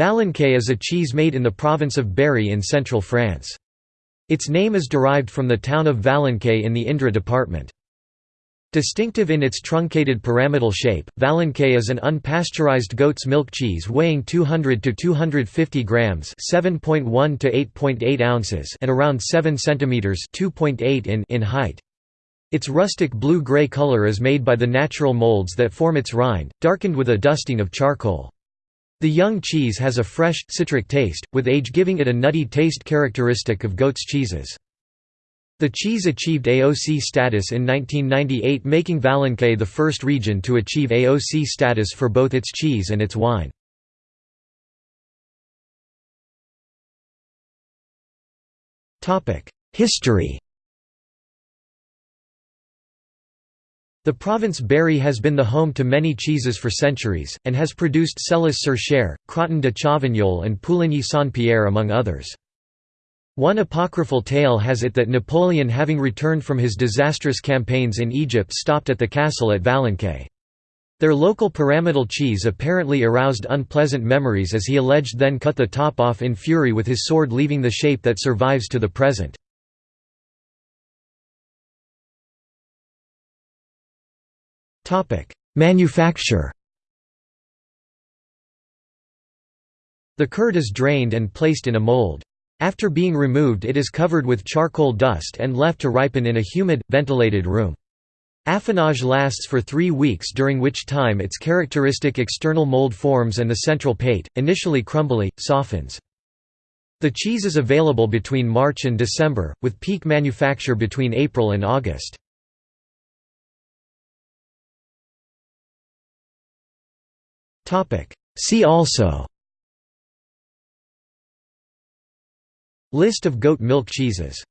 Valençay is a cheese made in the province of Berry in central France. Its name is derived from the town of Valençay in the Indre department. Distinctive in its truncated pyramidal shape, Valençay is an unpasteurized goat's milk cheese weighing 200 to 250 grams, 7.1 to 8.8 ounces, and around 7 centimeters, 2.8 in in height. Its rustic blue-gray color is made by the natural molds that form its rind, darkened with a dusting of charcoal. The young cheese has a fresh, citric taste, with age giving it a nutty taste characteristic of goat's cheeses. The cheese achieved AOC status in 1998 making Valençay the first region to achieve AOC status for both its cheese and its wine. History The province Berry has been the home to many cheeses for centuries, and has produced Celles-sur-Cher, Crottin de Chavignol and Pouligny-Saint-Pierre among others. One apocryphal tale has it that Napoleon having returned from his disastrous campaigns in Egypt stopped at the castle at Valençay. Their local pyramidal cheese apparently aroused unpleasant memories as he alleged then cut the top off in fury with his sword leaving the shape that survives to the present. Manufacture The curd is drained and placed in a mold. After being removed it is covered with charcoal dust and left to ripen in a humid, ventilated room. Affinage lasts for three weeks during which time its characteristic external mold forms and the central pate, initially crumbly, softens. The cheese is available between March and December, with peak manufacture between April and August. See also. List of goat milk cheeses